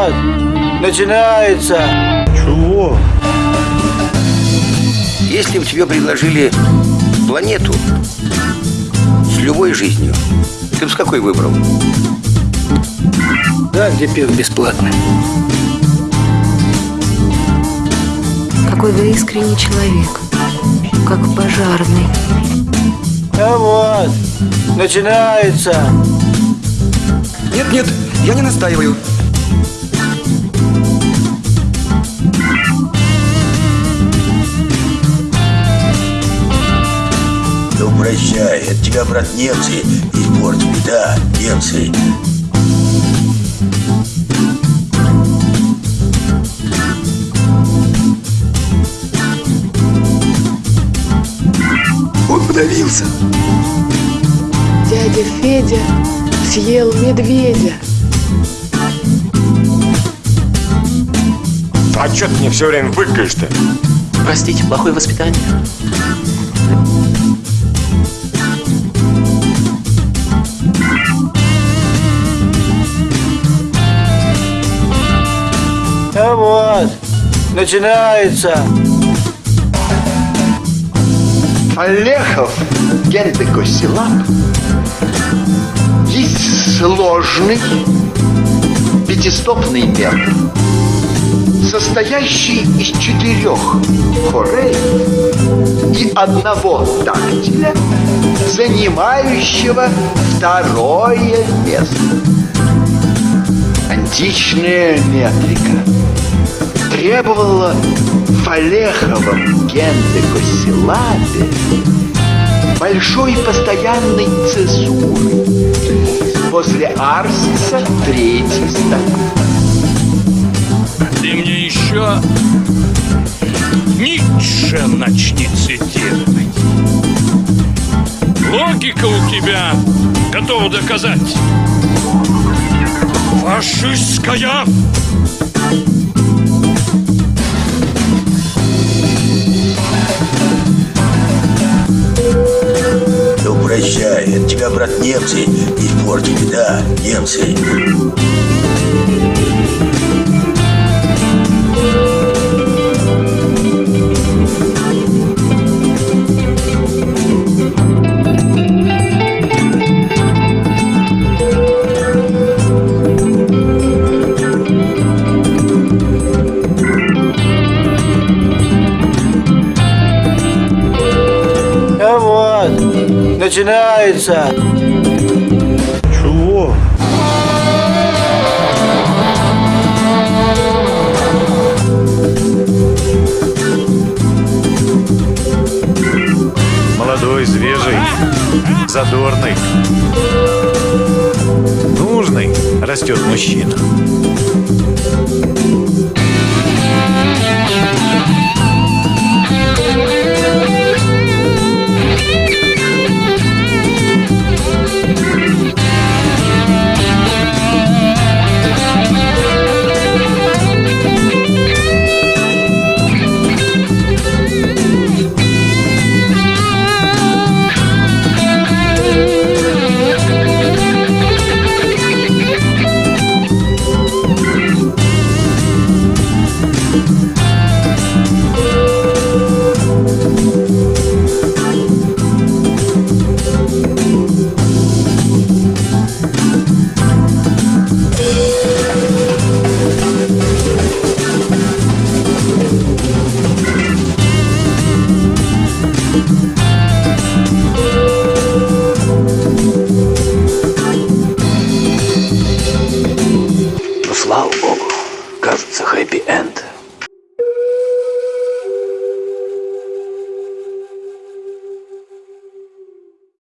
вот, начинается. Чего? Если бы тебе предложили планету с любой жизнью, ты бы с какой выбрал? Да, где пиво бесплатно. Какой вы искренний человек, как пожарный. А вот, начинается. Нет, нет, я не настаиваю. Прощай, от тебя, брат, немцы испортили, да, немцы. Он подавился. Дядя Федя съел медведя. А что ты мне все время выкаешь-то? Простите, плохое воспитание. Вот, начинается. Олехов гендекосилап есть сложный пятистопный метод, состоящий из четырех хорей и одного дактиля, занимающего второе место. Античная метрика требовала в Олеховом гендекосилабе большой постоянной цезуры. После Арсиса третий стакан. Ты мне еще Ницше начни цитировать. Логика у тебя готова доказать. Фашистская Ну прощай, от тебя, брат, немцы испортили, да, немцы. А вот, начинается. Чего? Молодой, свежий, задорный. Нужный растет мужчина. кажется, хэппи-энд.